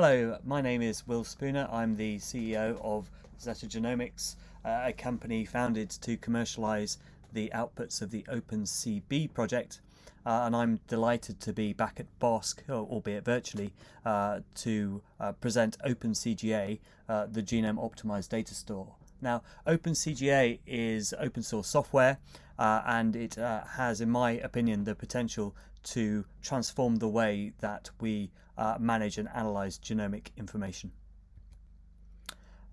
Hello, my name is Will Spooner. I'm the CEO of Zetta Genomics, uh, a company founded to commercialize the outputs of the OpenCB project. Uh, and I'm delighted to be back at BOSC, albeit virtually, uh, to uh, present OpenCGA, uh, the Genome Optimized Data Store. Now, OpenCGA is open source software uh, and it has, in my opinion, the potential to transform the way that we uh, manage and analyze genomic information.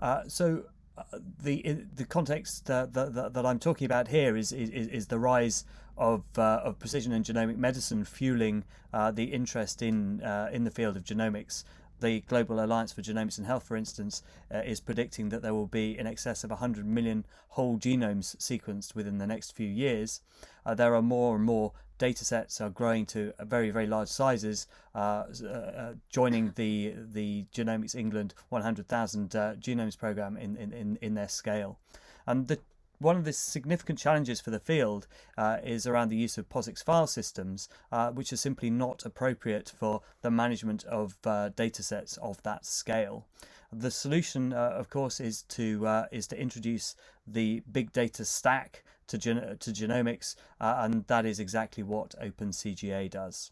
Uh, so uh, the the context uh, that, that, I'm talking about here is is, is the rise of of precision and genomic medicine fueling the interest in in the field of genomics the Global Alliance for Genomics and Health, for instance, uh, is predicting that there will be in excess of 100 million whole genomes sequenced within the next few years. Uh, there are more and more data sets are growing to very, very large sizes, uh, uh joining the the Genomics England 100,000 uh, genomes program in, in, in their scale. And the one of the significant challenges for the field uh, is around the use of POSIX file systems, uh, which are simply not appropriate for the management of uh, data sets of that scale. The solution, uh, of course, is to uh, is to introduce the big data stack to, gen to genomics, uh, and that is exactly what OpenCGA does.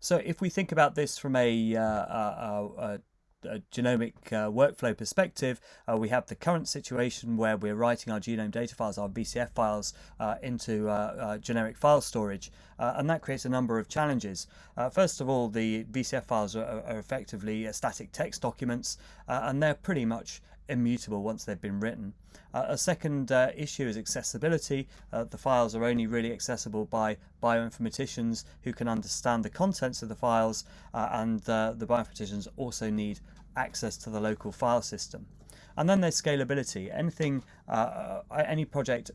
So if we think about this from a, a, a a genomic uh, workflow perspective, uh, we have the current situation where we're writing our genome data files, our VCF files, uh, into uh, uh, generic file storage, uh, and that creates a number of challenges. first of all, the VCF files are, are effectively static text documents, and they're pretty much immutable once they've been written. Uh, a second uh, issue is accessibility. Uh, the files are only really accessible by bioinformaticians who can understand the contents of the files uh, and uh, the bioinformaticians also need access to the local file system. And then there's scalability. Anything, uh, any project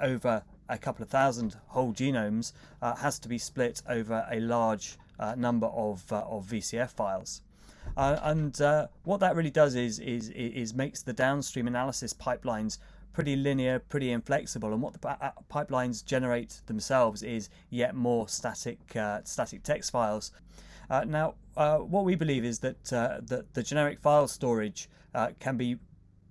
over a couple of thousand whole genomes has to be split over a large number of, of VCF files. Uh, and uh, what that really does is, is, is makes the downstream analysis pipelines pretty linear, pretty inflexible, and what the uh, pipelines generate themselves is yet more static uh, static text files. Uh, now, uh, what we believe is that that the generic file storage can be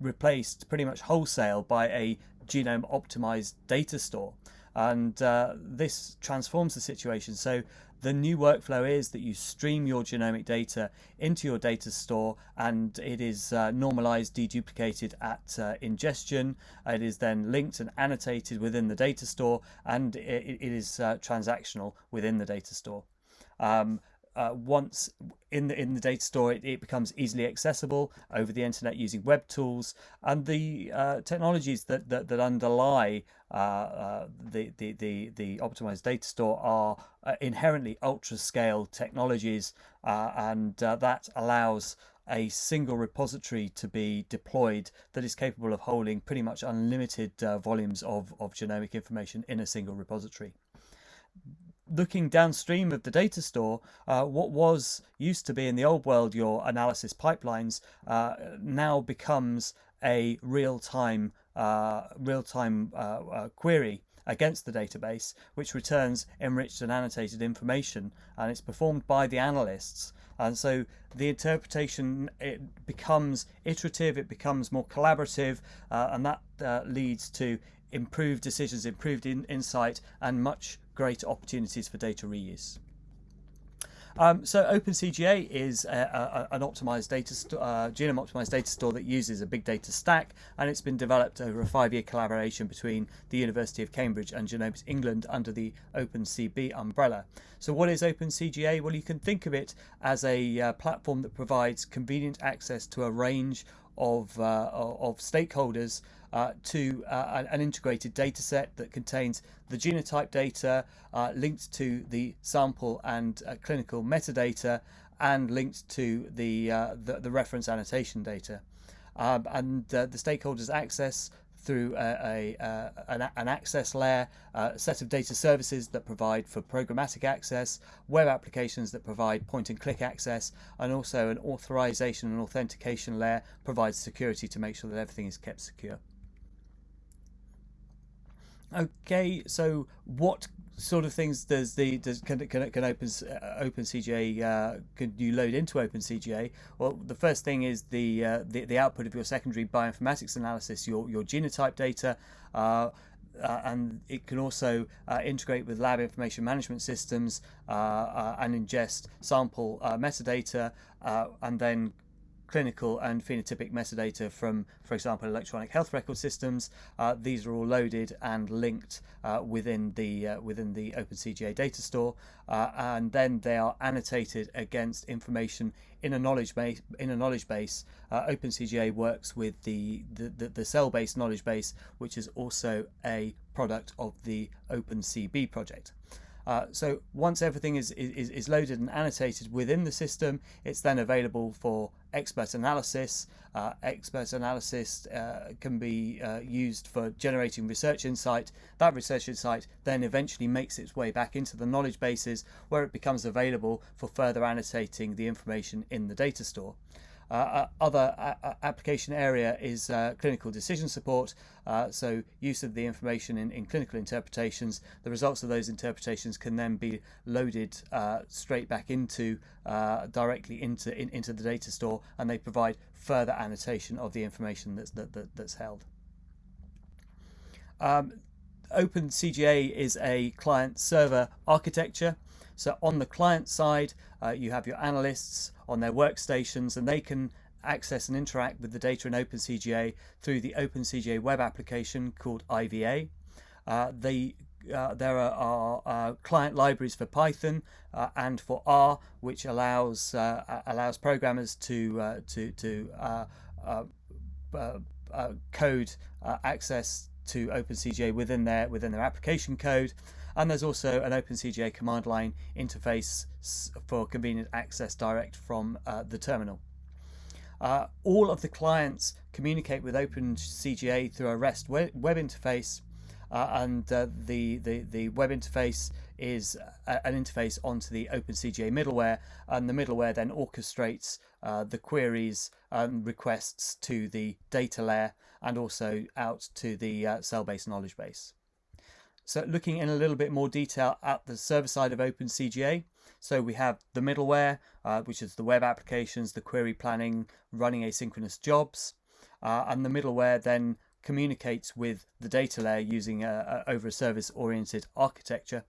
replaced pretty much wholesale by a genome optimized data store, and this transforms the situation. So the new workflow is that you stream your genomic data into your data store and it is uh, normalized, deduplicated at uh, ingestion. It is then linked and annotated within the data store and it, it is uh, transactional within the data store. Um, uh, once in the in the data store, it, it, becomes easily accessible over the internet using web tools. And the uh, technologies that, that that underlie uh, uh the, the the the optimized data store are uh, inherently ultra scale technologies, uh, and that allows a single repository to be deployed that is capable of holding pretty much unlimited volumes of of genomic information in a single repository looking downstream of the data store, uh, what was used to be in the old world your analysis pipelines uh, now becomes a real-time uh, real-time uh, uh, query against the database, which returns enriched and annotated information, and it's performed by the analysts. And so the interpretation it becomes iterative, it becomes more collaborative, uh, and that leads to improved decisions, improved in insight, and much greater opportunities for data reuse. Um, so OpenCGA is a, a, an optimized data uh, genome optimized data store that uses a big data stack, and it's been developed over a five-year collaboration between the University of Cambridge and Genomics England under the OpenCB umbrella. So what is OpenCGA? Well, you can think of it as a uh, platform that provides convenient access to a range of, uh, of stakeholders uh, to uh, an integrated data set that contains the genotype data uh, linked to the sample and uh, clinical metadata and linked to the, uh, the, the, reference annotation data. Um, and the stakeholders access through a, a, an, an, access layer, a set of data services that provide for programmatic access, web applications that provide point and click access, and also an authorization and authentication layer provides security to make sure that everything is kept secure. Okay, so what sort of things does the does can can, can open uh, OpenCGA uh, can you load into OpenCGA? Well, the first thing is the, uh, the the output of your secondary bioinformatics analysis, your your genotype data. Uh, uh, and it can also uh, integrate with lab information management systems uh, uh and ingest sample uh, metadata and then clinical and phenotypic metadata from, for example, electronic health record systems. Uh, these are all loaded and linked uh, within the uh, within the OpenCGA data store, uh, and then they are annotated against information in a knowledge base. In a knowledge base, uh, OpenCGA works with the the, the, the CellBase knowledge base, which is also a product of the OpenCB project. Uh, so once everything is, is, is loaded and annotated within the system, it's then available for expert analysis. Uh, expert analysis uh, can be uh, used for generating research insight. That research insight then eventually makes its way back into the knowledge bases where it becomes available for further annotating the information in the data store. Uh, uh, other uh, application area is clinical decision support, so use of the information in, in, clinical interpretations. The results of those interpretations can then be loaded straight back into directly into in, into the data store, and they provide further annotation of the information that's that, that that's held. Um, OpenCGA is a client server architecture. So on the client side, uh, you have your analysts on their workstations and they can access and interact with the data in OpenCGA through the OpenCGA web application called IVA. Uh, they uh, there are, are uh, client libraries for Python uh, and for R, which allows uh, allows programmers to to to code access to OpenCGA within their within their application code. And there's also an OpenCGA command line interface for convenient access direct from uh, the terminal. Uh, all of the clients communicate with OpenCGA through a REST web, web interface, uh, and uh, the, the, the web interface is a, an interface onto the OpenCGA middleware, and the middleware then orchestrates uh, the queries and requests to the data layer and also out to the uh, CellBase knowledge base. So looking in a little bit more detail at the server side of OpenCGA, so we have the middleware, uh, which is the web applications, the query planning, running asynchronous jobs, uh, and the middleware then communicates with the data layer using a, a over a service oriented architecture.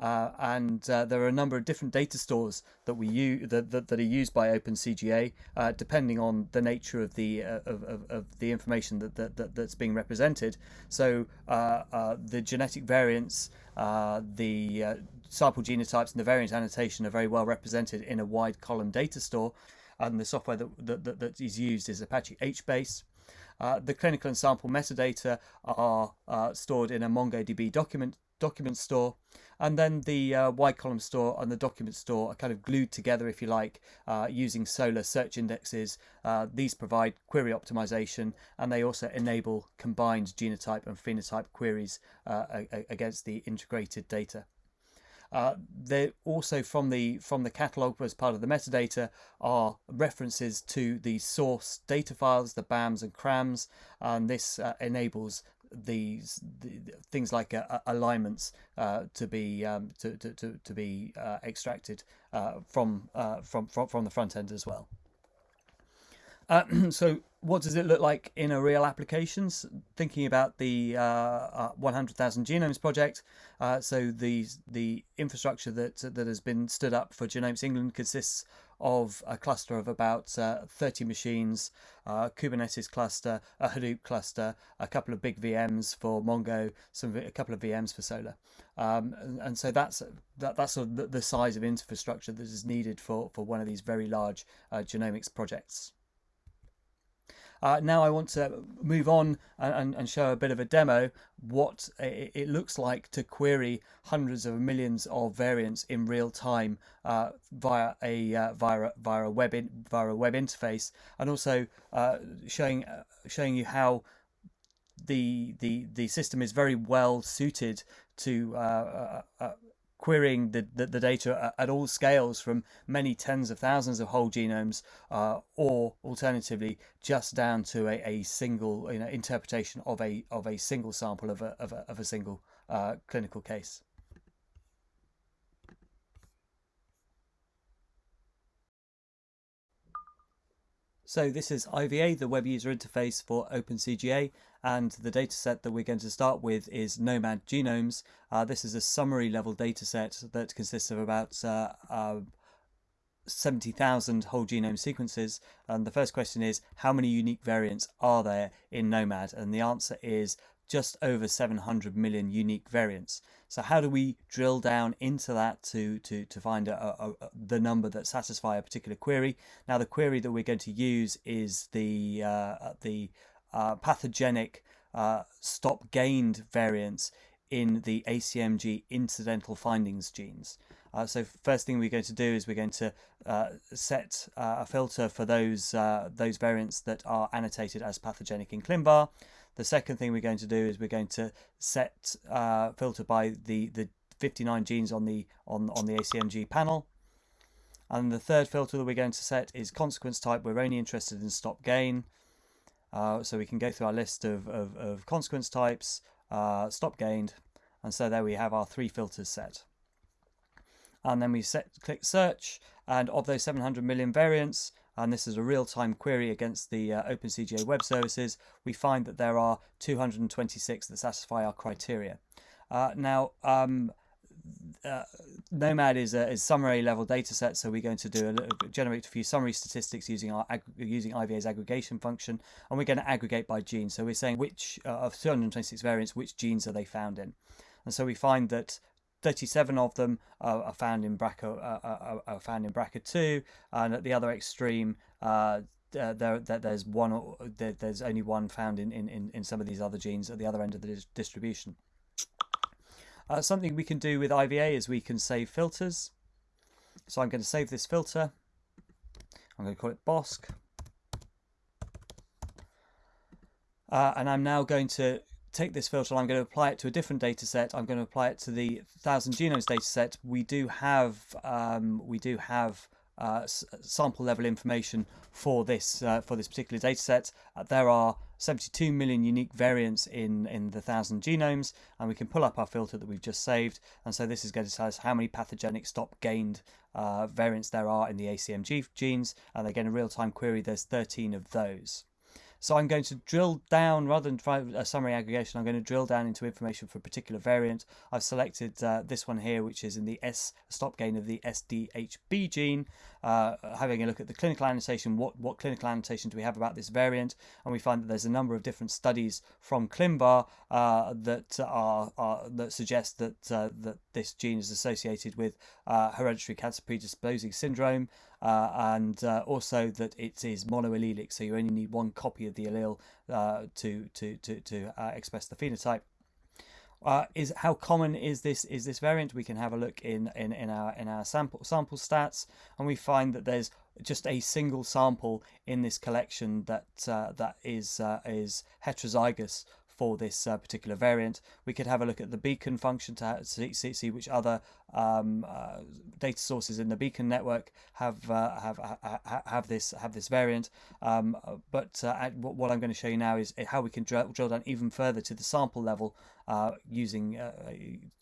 Uh, and uh, there are a number of different data stores that we use that, that, that are used by OpenCGA, uh, depending on the nature of the uh, of, of, of, the information that, that, that, that's being represented. So uh, uh, the genetic variants, the sample genotypes, and the variant annotation are very well represented in a wide column data store. And the software that, that, that is used is Apache HBase. Uh, the clinical and sample metadata are uh, stored in a MongoDB document document store and then the uh, wide column store and the document store are kind of glued together if you like uh, using Solr search indexes. Uh, these provide query optimization and they also enable combined genotype and phenotype queries uh, against the integrated data. Uh, they also from the from the catalog as part of the metadata are references to the source data files, the BAMs and CRAMs, and this uh, enables these the, things like uh, alignments uh, to be um, to, to, to, to be uh, extracted uh, from, from from from the front end as well. so what does it look like in a real applications? Thinking about the uh, uh, 100,000 Genomes project, uh, so the the infrastructure that that has been stood up for Genomes England consists of a cluster of about uh, 30 machines, a Kubernetes cluster, a Hadoop cluster, a couple of big VMs for Mongo, some a couple of VMs for Solr, um, and, and, so that's that, that's sort of the, the, size of infrastructure that is needed for for one of these very large uh, genomics projects. Uh, now I want to move on and, and, show a bit of a demo what it, looks like to query hundreds of millions of variants in real time uh, via a uh, via via a web in, via a web interface, and also uh, showing uh, showing you how the the the system is very well suited to uh, querying the, the, the, data at, all scales from many tens of thousands of whole genomes uh, or alternatively just down to a, a single you know, interpretation of a of a single sample of a, of a, of a single uh, clinical case. So this is IVA, the web user interface for OpenCGA, and the dataset that we're going to start with is gnomAD Genomes. Uh, this is a summary level dataset that consists of about uh, uh, 70,000 whole genome sequences. And the first question is, how many unique variants are there in gnomAD? And the answer is just over 700 million unique variants. So how do we drill down into that to, to, to find a, a, a, the number that satisfy a particular query? Now the query that we're going to use is the, uh, the uh, pathogenic uh, stop gained variants in the ACMG incidental findings genes. Uh, so first thing we're going to do is we're going to uh, set uh, a filter for those uh, those variants that are annotated as pathogenic in ClinVar. The second thing we're going to do is we're going to set uh, filter by the, the 59 genes on the on, on the ACMG panel. And the third filter that we're going to set is consequence type. We're only interested in stop gain. Uh, so we can go through our list of, of, of consequence types, uh, stop gained. And so there we have our three filters set. And then we set click search. And of those 700 million variants, and this is a real-time query against the uh, OpenCGA web services, we find that there are 226 that satisfy our criteria. Uh, now, um, uh, Gnomad is a is summary level data set, so we're going to do a, generate a few summary statistics using our using IVA's aggregation function, and we're going to aggregate by gene. So we're saying which uh, of 226 variants, which genes are they found in, and so we find that 37 of them are found in BRCA uh, uh, are found in BRCA2, and at the other extreme, uh, uh, there, there's one there, there's only one found in, in, in some of these other genes at the other end of the distribution. Uh, something we can do with IVA is we can save filters. So I'm going to save this filter. I'm going to call it BOSC. Uh, and I'm now going to take this filter I'm going to apply it to a different data set. I'm going to apply it to the 1000 genomes data set. We do have um, we do have uh, sample level information for this uh, for this particular data set. Uh, there are 72 million unique variants in in the 1000 genomes and we can pull up our filter that we've just saved and so this is going to tell us how many pathogenic stop gained uh, variants there are in the ACMG genes and again a real-time query there's 13 of those. So I'm going to drill down, rather than try a summary aggregation, I'm going to drill down into information for a particular variant. I've selected uh, this one here, which is in the S stop gain of the SDHB gene. Uh, having a look at the clinical annotation, what, what clinical annotation do we have about this variant? And we find that there's a number of different studies from ClinVar uh, that are, are, that suggest that uh, that this gene is associated with uh, hereditary cancer predisposing syndrome uh, and uh, also that it is monoallelic, so you only need one copy of the allele to to to to express the phenotype. Uh, is how common is this is this variant? We can have a look in in, in our in our sample sample stats, and we find that there's just a single sample in this collection that uh, that is is heterozygous for this uh, particular variant. We could have a look at the beacon function to see, see which other um, uh, data sources in the beacon network have uh, have have this have this variant. Um, but uh, what I'm going to show you now is how we can drill, drill down even further to the sample level uh, using uh,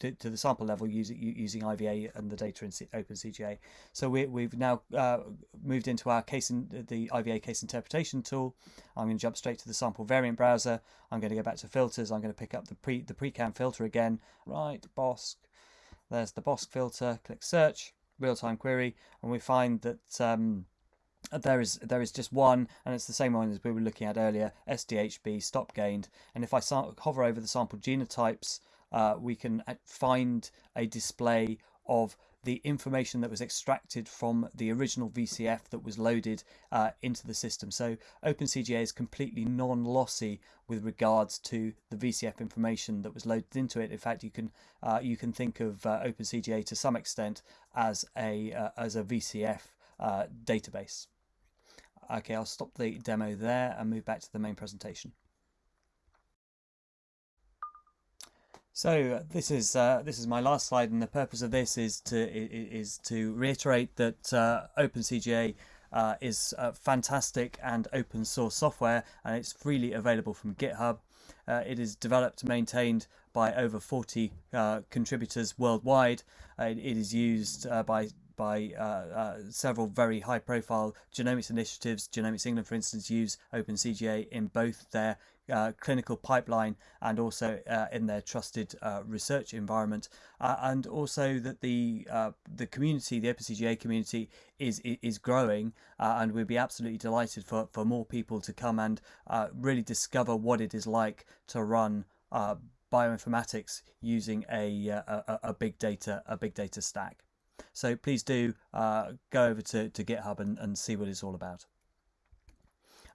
to, to, the sample level using using IVA and the data in OpenCGA. So we, we've now uh, moved into our case in the IVA case interpretation tool. I'm going to jump straight to the sample variant browser. I'm going to go back to filters. I'm going to pick up the pre the PreCam filter again. Right, BOSC. There's the BOSC filter. Click search, real time query, and we find that. Um, there is there is just one and it's the same one as we were looking at earlier SDHB stop gained and if I hover over the sample genotypes uh, we can uh, find a display of the information that was extracted from the original VCF that was loaded uh, into the system. So OpenCGA is completely non-lossy with regards to the VCF information that was loaded into it. In fact, you can uh, you can think of uh, OpenCGA to some extent as a uh, as a VCF database. Okay, I'll stop the demo there and move back to the main presentation. So uh, this is uh, this is my last slide, and the purpose of this is to is to reiterate that uh, OpenCGA uh, is uh, fantastic and open source software, and it's freely available from GitHub. Uh, it is developed, and maintained by over 40 contributors worldwide. it is used by by uh, uh, several very high profile genomics initiatives. Genomics England, for instance, use OpenCGA in both their uh, clinical pipeline and also uh, in their trusted uh, research environment, uh, and also that the uh, the community, the OpenCGA community, is is growing, uh, and we'd be absolutely delighted for for more people to come and really discover what it is like to run bioinformatics using a, a, a big data a big data stack. So please do go over to, to GitHub and, and see what it's all about.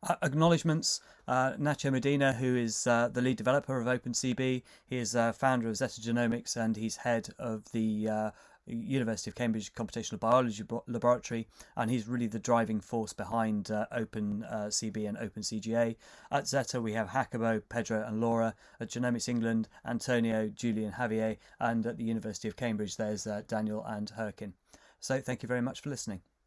Uh, acknowledgements uh, Nacho Medina, who is uh, the lead developer of OpenCB, he is uh, founder of Zetta Genomics and he's head of the uh, University of Cambridge Computational Biology Laboratory, and he's really the driving force behind uh, OpenCB and Open OpenCGA. At Zetta, we have Jacobo, Pedro, and Laura. At Genomics England, Antonio, Julian, Javier, and at the University of Cambridge, there's Daniel and Herkin. So, thank you very much for listening.